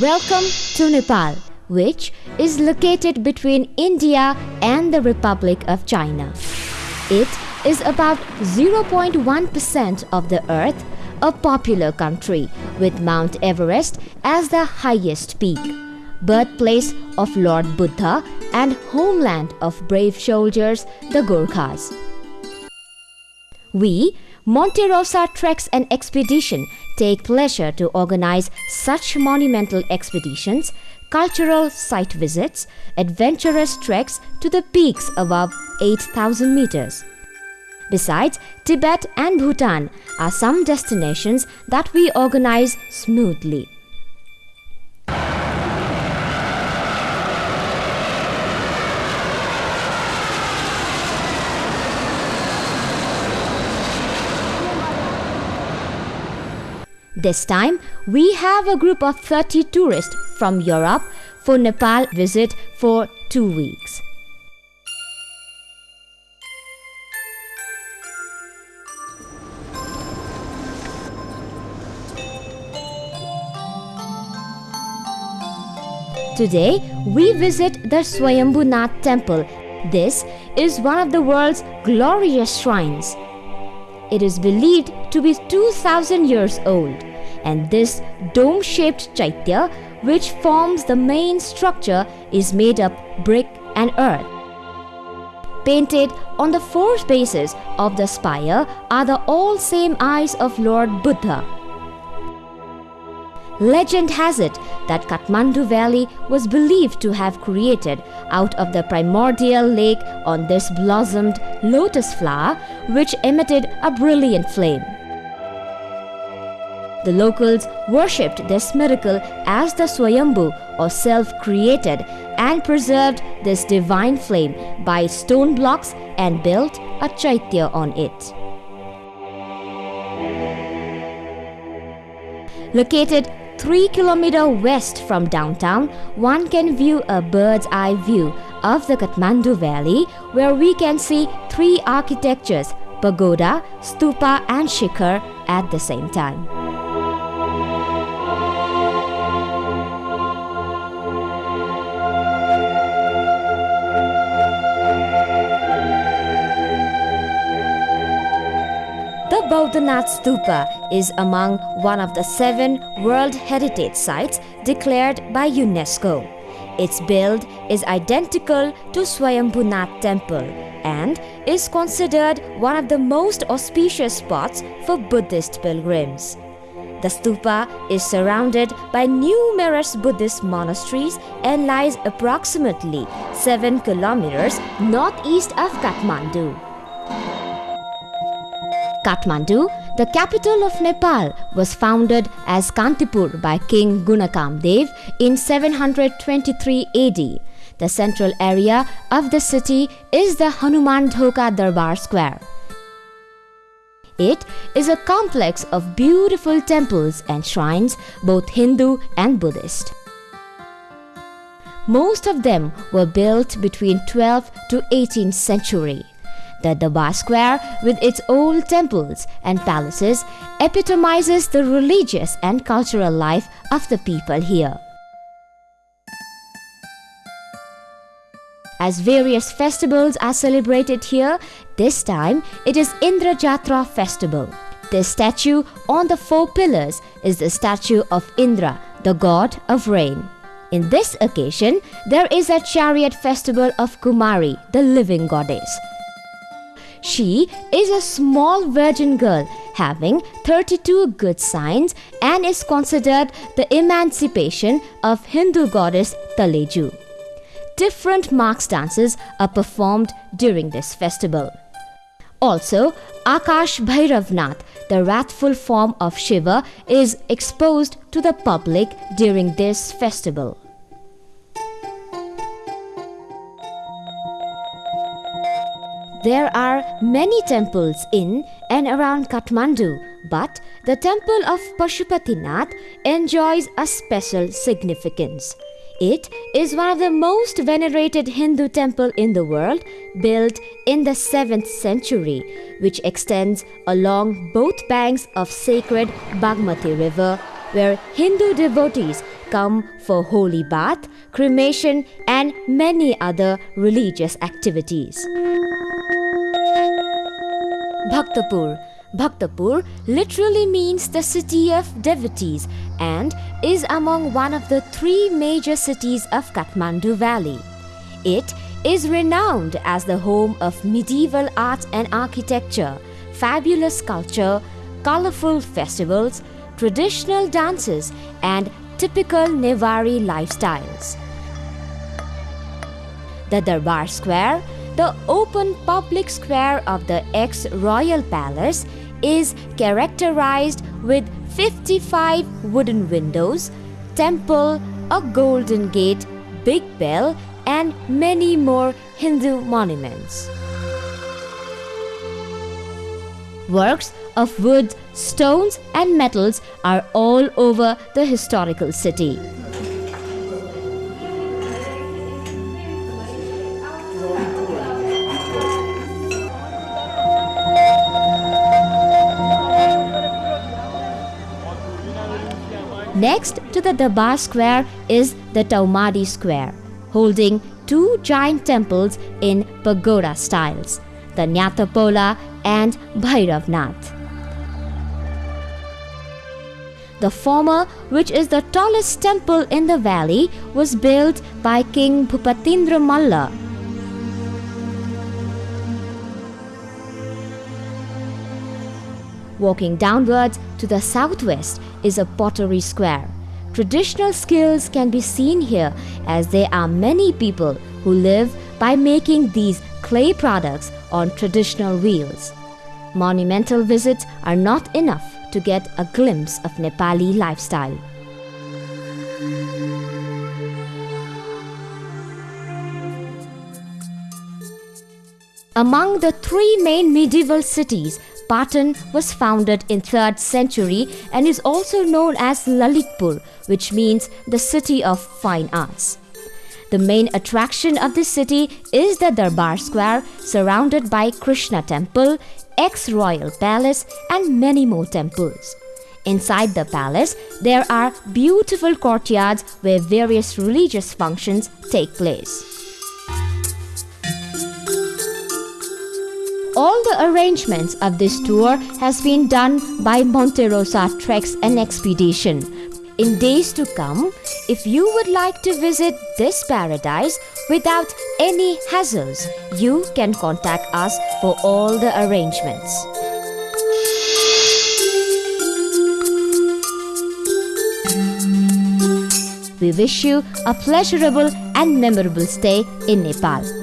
Welcome to Nepal, which is located between India and the Republic of China. It is about 0.1% of the earth, a popular country with Mount Everest as the highest peak, birthplace of Lord Buddha and homeland of brave soldiers, the Gurkhas. We, Monterosa Treks and Expedition, take pleasure to organize such monumental expeditions, cultural site visits, adventurous treks to the peaks above 8,000 meters. Besides, Tibet and Bhutan are some destinations that we organize smoothly. This time, we have a group of 30 tourists from Europe for Nepal visit for two weeks. Today, we visit the Swayambhunath temple. This is one of the world's glorious shrines. It is believed to be 2000 years old, and this dome shaped chaitya, which forms the main structure, is made up brick and earth. Painted on the four bases of the spire are the all same eyes of Lord Buddha. Legend has it that Kathmandu Valley was believed to have created out of the primordial lake on this blossomed lotus flower which emitted a brilliant flame. The locals worshipped this miracle as the Swayambhu or self-created and preserved this divine flame by stone blocks and built a chaitya on it. Located 3 km west from downtown, one can view a bird's eye view of the Kathmandu Valley where we can see three architectures, pagoda, stupa and shikhar at the same time. Bodhanath Stupa is among one of the seven World Heritage Sites declared by UNESCO. Its build is identical to Swayambhunath Temple and is considered one of the most auspicious spots for Buddhist pilgrims. The stupa is surrounded by numerous Buddhist monasteries and lies approximately 7 kilometers northeast of Kathmandu. Kathmandu, the capital of Nepal, was founded as Kantipur by King Gunakamdev in 723 AD. The central area of the city is the Hanuman Dhoka Darbar Square. It is a complex of beautiful temples and shrines, both Hindu and Buddhist. Most of them were built between 12th to 18th century. The Darbar Square, with its old temples and palaces, epitomizes the religious and cultural life of the people here. As various festivals are celebrated here, this time it is Indra Jatra festival. The statue on the four pillars is the statue of Indra, the god of rain. In this occasion, there is a chariot festival of Kumari, the living goddess. She is a small virgin girl having 32 good signs and is considered the emancipation of Hindu goddess Taleju. Different marks dances are performed during this festival. Also, Akash Bhairavnath, the wrathful form of Shiva, is exposed to the public during this festival. There are many temples in and around Kathmandu, but the temple of Pashupatinath enjoys a special significance. It is one of the most venerated Hindu temple in the world, built in the 7th century, which extends along both banks of sacred Bagmati river, where Hindu devotees come for holy bath, cremation, and many other religious activities. Bhaktapur Bhaktapur literally means the city of devotees and is among one of the three major cities of Kathmandu Valley. It is renowned as the home of medieval art and architecture, fabulous culture, colorful festivals, traditional dances, and typical Nevari lifestyles. The Darbar Square, the open public square of the ex royal palace, is characterized with 55 wooden windows, temple, a golden gate, big bell, and many more Hindu monuments. Works of wood, stones, and metals are all over the historical city. Next to the Darbar Square is the Taumadi Square, holding two giant temples in pagoda styles, the Nyatapola and Bhairavnath. The former, which is the tallest temple in the valley, was built by King Bhupatindra Malla. Walking downwards to the southwest is a pottery square. Traditional skills can be seen here as there are many people who live by making these clay products on traditional wheels. Monumental visits are not enough to get a glimpse of Nepali lifestyle. Among the three main medieval cities, Patan was founded in 3rd century and is also known as Lalitpur, which means the city of fine arts. The main attraction of the city is the Darbar Square, surrounded by Krishna Temple, ex-royal palace and many more temples. Inside the palace, there are beautiful courtyards where various religious functions take place. All the arrangements of this tour has been done by Monterosa Treks and Expedition. In days to come, if you would like to visit this paradise without any hassles, you can contact us for all the arrangements. We wish you a pleasurable and memorable stay in Nepal.